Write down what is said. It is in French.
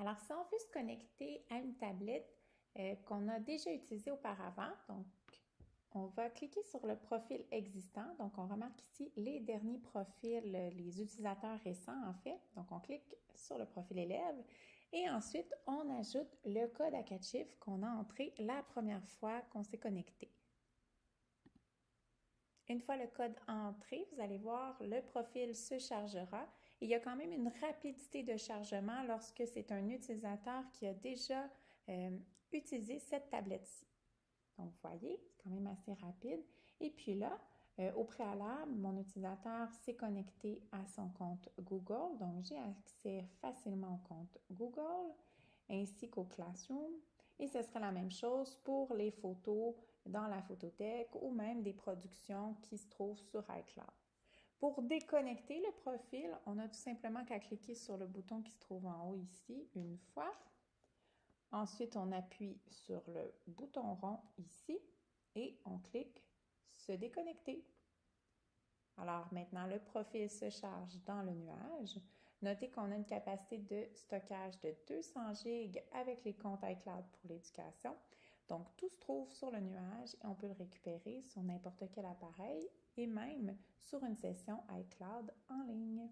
Alors, si on veut se connecter à une tablette euh, qu'on a déjà utilisée auparavant, donc on va cliquer sur le profil existant. Donc, on remarque ici les derniers profils, les utilisateurs récents en fait. Donc, on clique sur le profil élève et ensuite, on ajoute le code à quatre chiffres qu'on a entré la première fois qu'on s'est connecté. Une fois le code entré, vous allez voir, le profil se chargera. Il y a quand même une rapidité de chargement lorsque c'est un utilisateur qui a déjà euh, utilisé cette tablette-ci. Donc, vous voyez, c'est quand même assez rapide. Et puis là, euh, au préalable, mon utilisateur s'est connecté à son compte Google. Donc, j'ai accès facilement au compte Google ainsi qu'au Classroom. Et ce sera la même chose pour les photos dans la photothèque ou même des productions qui se trouvent sur iCloud. Pour déconnecter le profil, on a tout simplement qu'à cliquer sur le bouton qui se trouve en haut ici une fois. Ensuite, on appuie sur le bouton rond ici et on clique se déconnecter. Alors maintenant, le profil se charge dans le nuage. Notez qu'on a une capacité de stockage de 200 GB avec les comptes iCloud pour l'éducation. Donc, tout se trouve sur le nuage et on peut le récupérer sur n'importe quel appareil et même sur une session iCloud en ligne.